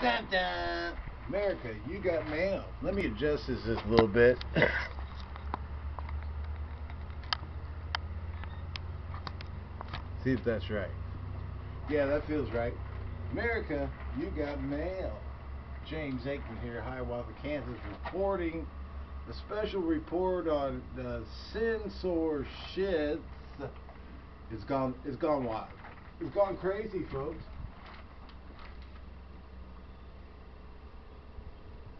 Dun, dun. America, you got mail. Let me adjust this just a little bit. See if that's right. Yeah, that feels right. America, you got mail. James Aikman here, Hiawatha, Kansas, reporting a special report on the censor shit. It's gone. It's gone wild. It's gone crazy, folks.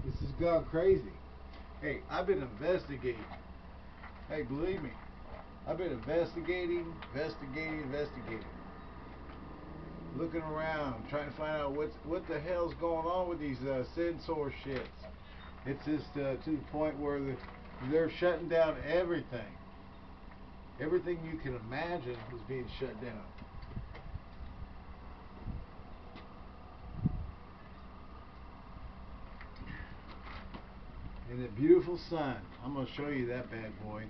This has gone crazy. Hey, I've been investigating. Hey, believe me, I've been investigating, investigating, investigating. Looking around, trying to find out what's what the hell's going on with these uh, censor shits. It's just uh, to the point where the, they're shutting down everything. Everything you can imagine is being shut down. And the beautiful sun. I'm going to show you that bad boy.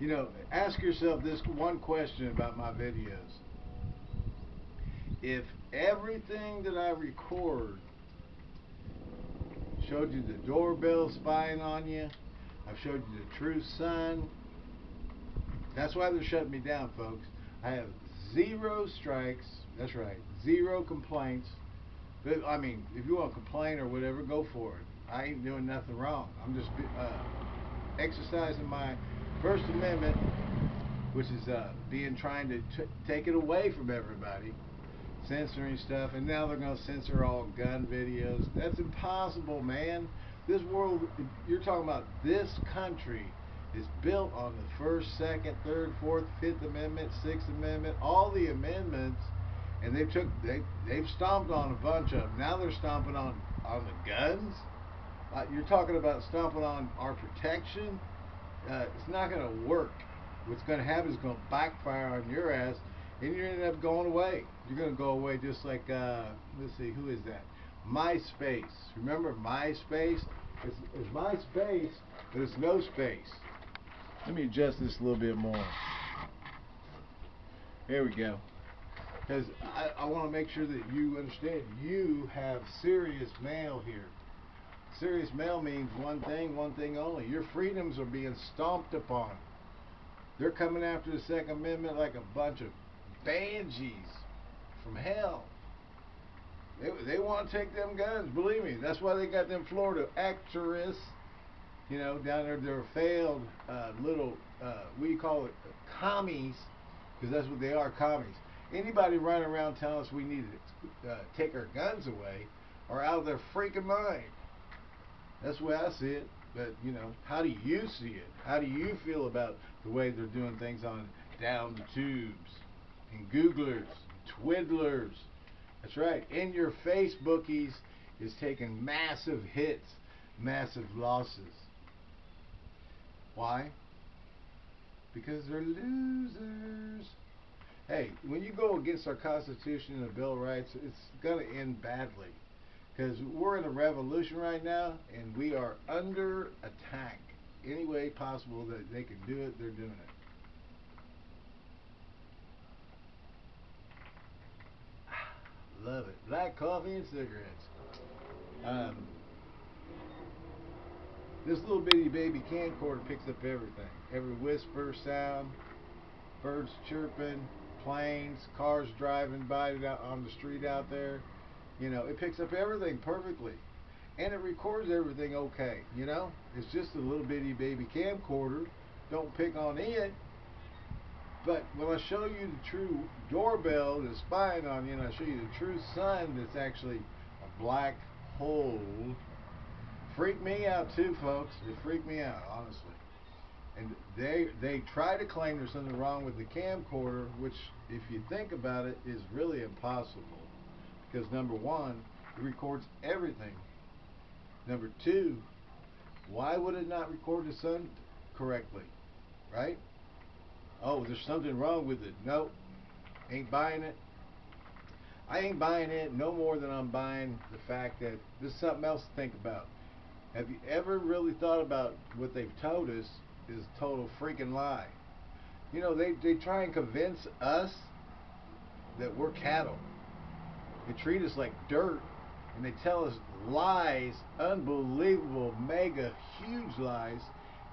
You know, ask yourself this one question about my videos. If everything that I record showed you the doorbell spying on you, I've showed you the true sun, that's why they're shutting me down, folks. I have zero strikes. That's right, zero complaints. I mean, if you want to complain or whatever, go for it. I ain't doing nothing wrong. I'm just uh, exercising my First Amendment, which is uh, being trying to take it away from everybody, censoring stuff, and now they're going to censor all gun videos. That's impossible, man. This world, you're talking about this country is built on the First, Second, Third, Fourth, Fifth Amendment, Sixth Amendment, all the amendments, and they took they they've stomped on a bunch of them. Now they're stomping on on the guns. Uh, you're talking about stomping on our protection. Uh, it's not going to work. What's going to happen is going to backfire on your ass, and you're going to end up going away. You're going to go away just like, uh, let's see, who is that? MySpace. Remember MySpace? It's, it's MySpace, but it's no space. Let me adjust this a little bit more. There we go. Because I, I want to make sure that you understand you have serious mail here. Serious mail means one thing, one thing only. Your freedoms are being stomped upon. They're coming after the Second Amendment like a bunch of banshees from hell. They, they want to take them guns, believe me. That's why they got them Florida actors, you know, down there. They're failed uh, little, uh, we call it commies, because that's what they are, commies. Anybody running around telling us we need to uh, take our guns away are out of their freaking mind. That's the way I see it. But you know, how do you see it? How do you feel about the way they're doing things on down the tubes and Googlers, Twiddlers? That's right. In your Facebookies is taking massive hits, massive losses. Why? Because they're losers. Hey, when you go against our Constitution and the Bill of Rights, it's going to end badly. Because we're in a revolution right now, and we are under attack. Any way possible that they can do it, they're doing it. Love it. Black coffee and cigarettes. Um, this little bitty baby camcorder picks up everything. Every whisper, sound, birds chirping, planes, cars driving by on the street out there. You know, it picks up everything perfectly. And it records everything okay, you know? It's just a little bitty baby camcorder. Don't pick on it. But when I show you the true doorbell that's spying on you, and I show you the true sun that's actually a black hole, freak me out too, folks. It freaked me out, honestly. And they they try to claim there's something wrong with the camcorder, which, if you think about it, is really impossible. Because number one, it records everything. Number two, why would it not record the sun correctly? Right? Oh, there's something wrong with it. Nope. Ain't buying it. I ain't buying it no more than I'm buying the fact that there's something else to think about. Have you ever really thought about what they've told us is a total freaking lie? You know, they, they try and convince us that we're cattle. They treat us like dirt. and they tell us lies, unbelievable, mega, huge lies.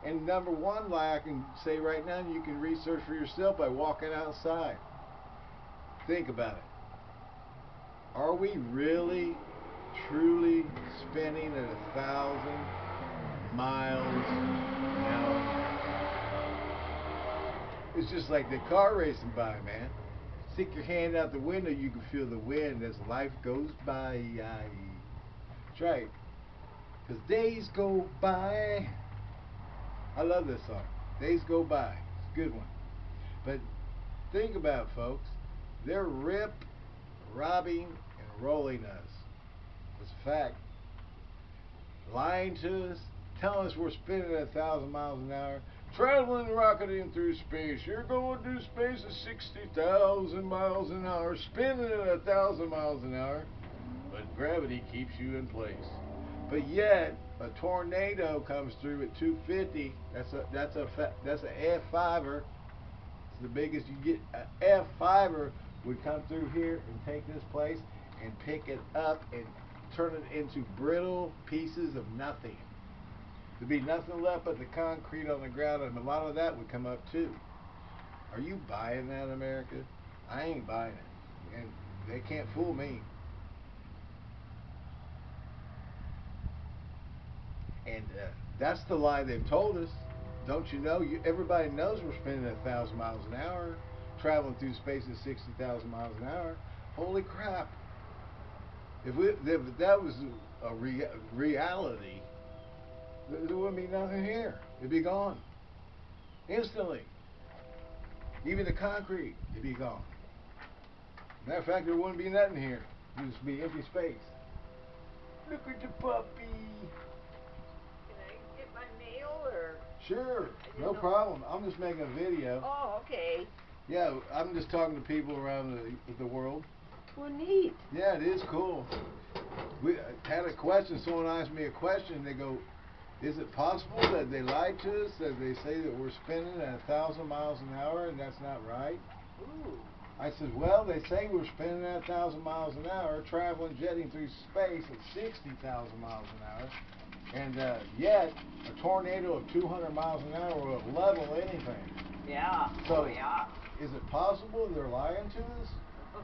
And number one lie I can say right now, you can research for yourself by walking outside. Think about it. Are we really, truly spinning at a thousand miles an hour? It's just like the car racing by, man. Stick your hand out the window, you can feel the wind as life goes by. That's right. Because days go by. I love this song. Days go by. It's a good one. But think about it, folks. They're rip, robbing, and rolling us. It's a fact. Lying to us, telling us we're spinning at a thousand miles an hour, traveling, rocketing through space. You're going through space at 60,000 miles an hour, spinning at a thousand miles an hour, but gravity keeps you in place. But yet, a tornado comes through at 250. That's a that's a that's an F5er. It's the biggest you get. A F5er would come through here and take this place and pick it up and turn it into brittle pieces of nothing. There'd be nothing left but the concrete on the ground, and a lot of that would come up too. Are you buying that, America? I ain't buying it, and they can't fool me. And uh, that's the lie they've told us. Don't you know? You, everybody knows we're spending a thousand miles an hour, traveling through space at sixty thousand miles an hour. Holy crap! If, we, if that was a rea reality, there wouldn't be nothing here. It'd be gone instantly. Even the concrete, it'd be gone. Matter of fact, there wouldn't be nothing here. It'd just be empty space. Look at the puppy. Can I get my mail or? Sure, no know. problem. I'm just making a video. Oh, okay. Yeah, I'm just talking to people around the, the world. Well, neat. Yeah, it is cool. We had a question. Someone asked me a question. They go, "Is it possible that they lied to us? That they say that we're spinning at a thousand miles an hour, and that's not right?" Ooh. I said, "Well, they say we're spinning at a thousand miles an hour, traveling, jetting through space at sixty thousand miles an hour." And uh, yet, a tornado of 200 miles an hour will level anything. Yeah. So, oh, yeah. Is it possible they're lying to us?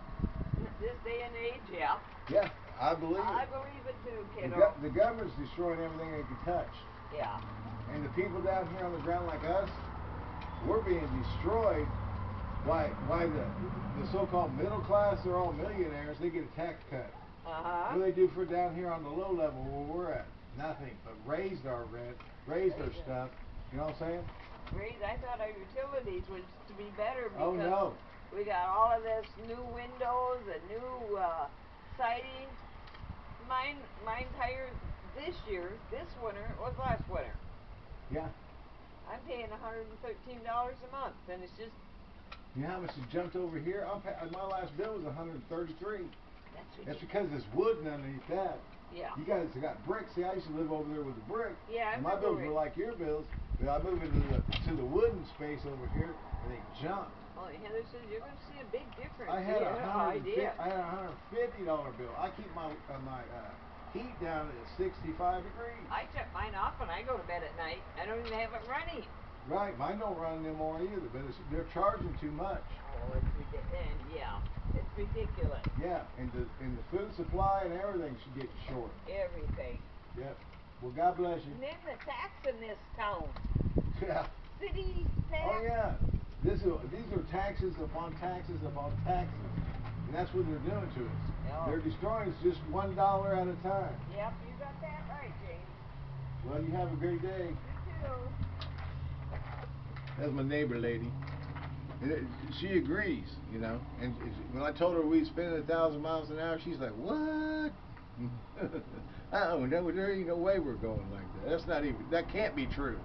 this day and age, yeah. Yeah, I believe I it. believe it too, kiddo. The, go the government's destroying everything they can touch. Yeah. And the people down here on the ground like us, we're being destroyed. Why? Why the the so-called middle class? They're all millionaires. They get a tax cut. Uh huh. What do they do for down here on the low level where we're at? nothing, but raised our rent, raised our stuff. You know what I'm saying? Raised. I thought our utilities was to be better oh, because oh, no. we got all of this new windows and new uh, siding. Mine, mine tires this year, this winter was last winter. Yeah. I'm paying $113 a month, and it's just. You know how much it jumped over here? I'm pay, my last bill was 133. That's, That's because there's wood underneath that. Yeah. You guys got bricks. See, I used to live over there with the brick. Yeah, I and my bills were like your bills. But I moved into the to the wooden space over here, and they jumped. Oh, Heather says you're going to see a big difference. I had a hundred. I had a hundred fifty dollar bill. I keep my uh, my uh, heat down at sixty five degrees. I shut mine off when I go to bed at night. I don't even have it running. Right, mine don't run anymore either, but they're charging too much. Oh, it's ridiculous. Yeah, it's ridiculous. Yeah, and the and the food supply and everything should get short. Everything. Yep. Well, God bless you. And then the tax in this town. Yeah. City tax. Oh yeah. This is, these are taxes upon taxes upon taxes, and that's what they're doing to us. Oh. They're destroying us just one dollar at a time. Yep, you got that right, James. Well, you have a great day. You too. That's my neighbor lady. And it, she agrees, you know. And when I told her we'd spend a thousand miles an hour, she's like, "What? oh, no, there ain't no way we're going like that. That's not even. That can't be true."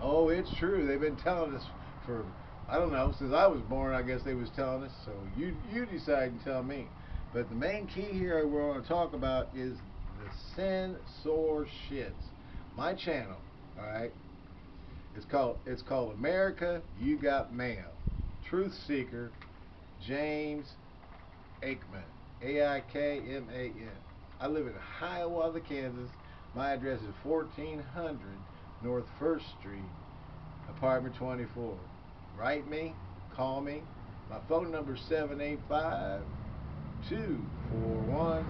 Oh, it's true. They've been telling us for I don't know since I was born. I guess they was telling us. So you you decide and tell me. But the main key here we're going to talk about is the censor shits. My channel, all right. It's called it's called America You Got Mail. Truth Seeker, James Aikman. A I K M A N. I live in Hiawatha, Kansas. My address is 1400 North 1st Street, apartment 24. Write me, call me. My phone number is 785 241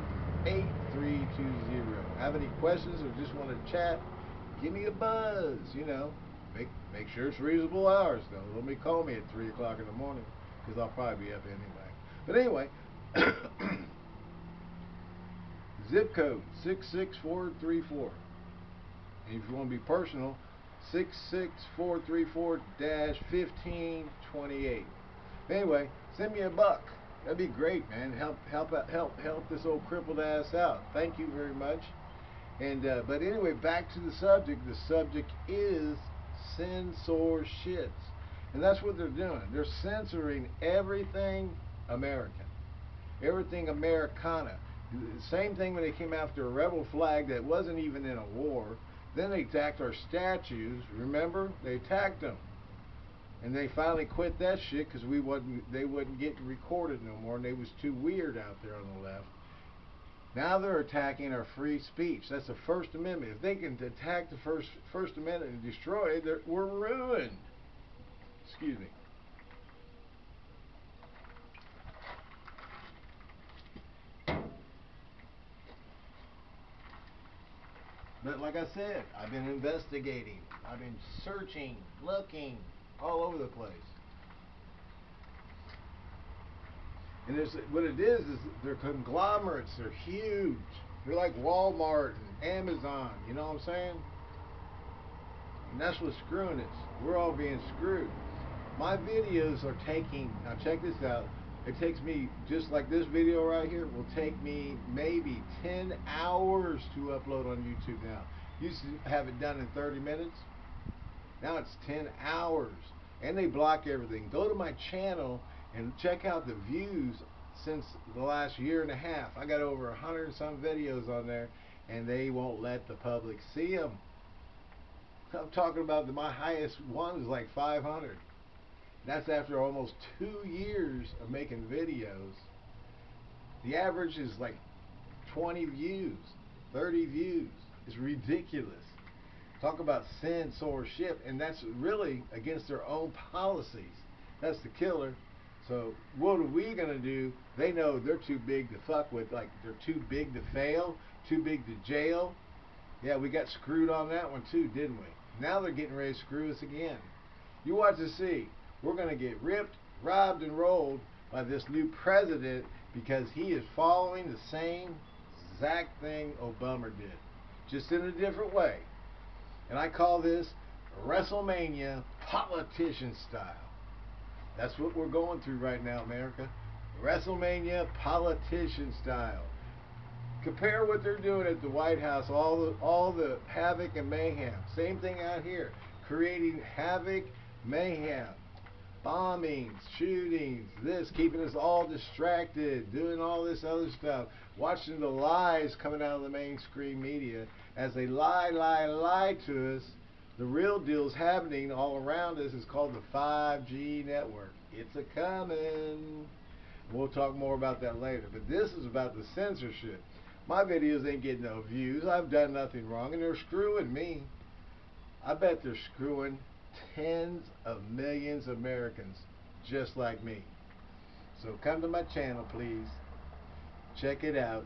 8320. Have any questions or just want to chat? Give me a buzz, you know. Make make sure it's reasonable hours though. Let me call me at 3 o'clock in the morning because I'll probably be up anyway. But anyway, zip code 66434. And if you want to be personal, 66434-1528. Anyway, send me a buck. That'd be great, man. Help help help help this old crippled ass out. Thank you very much. And uh, but anyway, back to the subject. The subject is censor shits. And that's what they're doing. They're censoring everything American. Everything Americana. Same thing when they came after a rebel flag that wasn't even in a war. Then they attacked our statues. Remember? They attacked them. And they finally quit that shit because we wasn't they wouldn't get recorded no more and they was too weird out there on the left. Now they're attacking our free speech. That's the First Amendment. If they can attack the First First Amendment and destroy it, we're ruined. Excuse me. But like I said, I've been investigating. I've been searching, looking, all over the place. And there's, what it is is they're conglomerates. They're huge. They're like Walmart and Amazon. You know what I'm saying? And that's what's screwing us. We're all being screwed. My videos are taking. Now check this out. It takes me just like this video right here will take me maybe 10 hours to upload on YouTube now. Used to have it done in 30 minutes. Now it's 10 hours. And they block everything. Go to my channel and check out the views since the last year and a half. I got over a hundred and some videos on there and they won't let the public see them. I'm talking about the, my highest one is like 500. That's after almost two years of making videos. The average is like 20 views, 30 views. It's ridiculous. Talk about censorship, and that's really against their own policies. That's the killer. So what are we gonna do? They know they're too big to fuck with. Like they're too big to fail, too big to jail. Yeah, we got screwed on that one too, didn't we? Now they're getting ready to screw us again. You watch to see. We're gonna get ripped, robbed, and rolled by this new president because he is following the same exact thing Obama did, just in a different way. And I call this WrestleMania politician style. That's what we're going through right now, America. WrestleMania politician style. Compare what they're doing at the White House, all the all the havoc and mayhem. Same thing out here, creating havoc, mayhem, bombings, shootings, this, keeping us all distracted, doing all this other stuff, watching the lies coming out of the mainstream media as they lie, lie, lie to us. The real deal's happening all around us. It's called the 5G network. It's a coming. We'll talk more about that later. But this is about the censorship. My videos ain't getting no views. I've done nothing wrong, and they're screwing me. I bet they're screwing tens of millions of Americans just like me. So come to my channel, please. Check it out.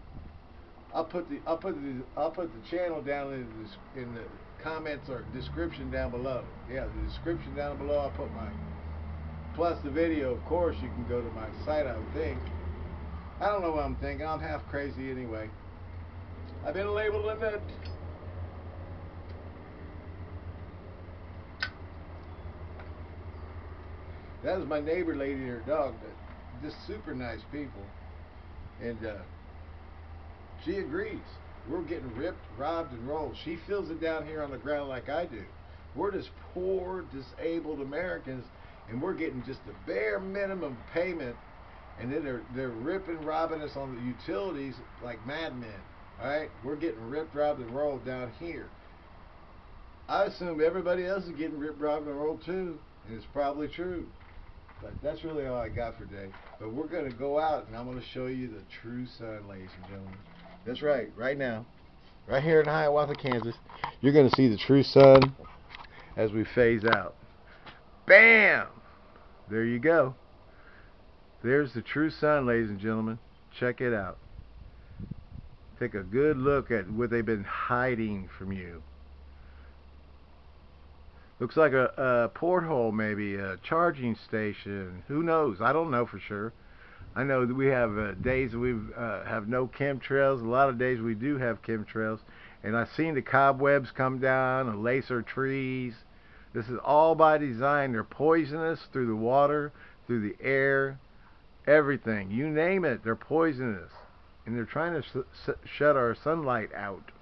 I'll put the I'll put the I'll put the channel down in the in the comments or description down below. Yeah, the description down below. I'll put my plus the video. Of course, you can go to my site. I think. I don't know what I'm thinking. I'm half crazy anyway. I've been labeled a nut. That was my neighbor lady and her dog. but Just super nice people. And uh, she agrees. We're getting ripped, robbed, and rolled. She feels it down here on the ground like I do. We're just poor, disabled Americans, and we're getting just the bare minimum payment, and then they're they're ripping, robbing us on the utilities like madmen. All right, we're getting ripped, robbed, and rolled down here. I assume everybody else is getting ripped, robbed, and rolled too, and it's probably true. But that's really all I got for today. But we're going to go out, and I'm going to show you the true sun, ladies and gentlemen. That's right, right now. Right here in Hiawatha, Kansas, you're going to see the true sun as we phase out. Bam! There you go. There's the true sun, ladies and gentlemen. Check it out. Take a good look at what they've been hiding from you. Looks like a, a porthole, maybe a charging station. Who knows? I don't know for sure. I know that we have uh, days we uh, have no chemtrails. A lot of days we do have chemtrails. And I've seen the cobwebs come down, and lacer trees. This is all by design. They're poisonous through the water, through the air, everything. You name it, they're poisonous. And they're trying to sh shut our sunlight out.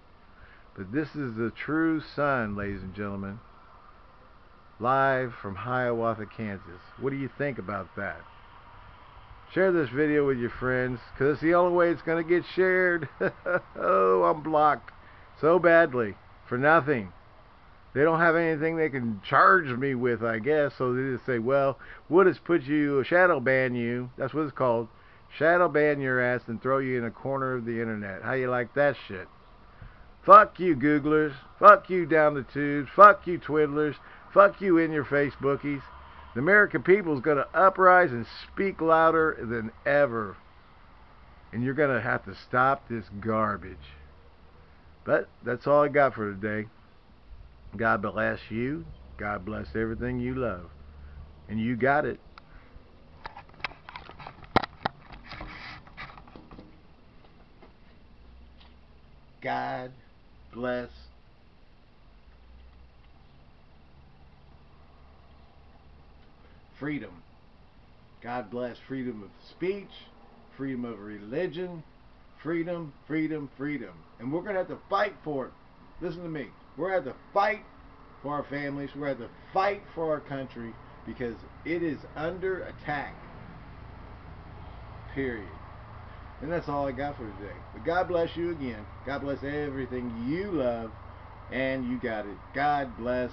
But this is the true sun, ladies and gentlemen live from Hiawatha, Kansas. What do you think about that? Share this video with your friends, because it's the only way it's going to get shared. oh, I'm blocked so badly for nothing. They don't have anything they can charge me with, I guess, so they just say, well, we'll just put you, a shadow ban you, that's what it's called, shadow ban your ass and throw you in a corner of the internet. How you like that shit? Fuck you, Googlers. Fuck you, down the tubes. Fuck you, twiddlers. Fuck you in your face, bookies. The American people is going to uprise and speak louder than ever. And you're going to have to stop this garbage. But that's all I got for today. God bless you. God bless everything you love. And you got it. God bless freedom. God bless freedom of speech, freedom of religion, freedom, freedom, freedom. And we're going to have to fight for it. Listen to me. We're going to have to fight for our families. We're going to have to fight for our country because it is under attack. Period. And that's all I got for today. But God bless you again. God bless everything you love. And you got it. God bless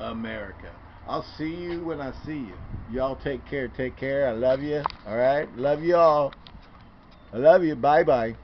America. I'll see you when I see you. Y'all take care. Take care. I love you. All right. Love you all. I love you. Bye bye.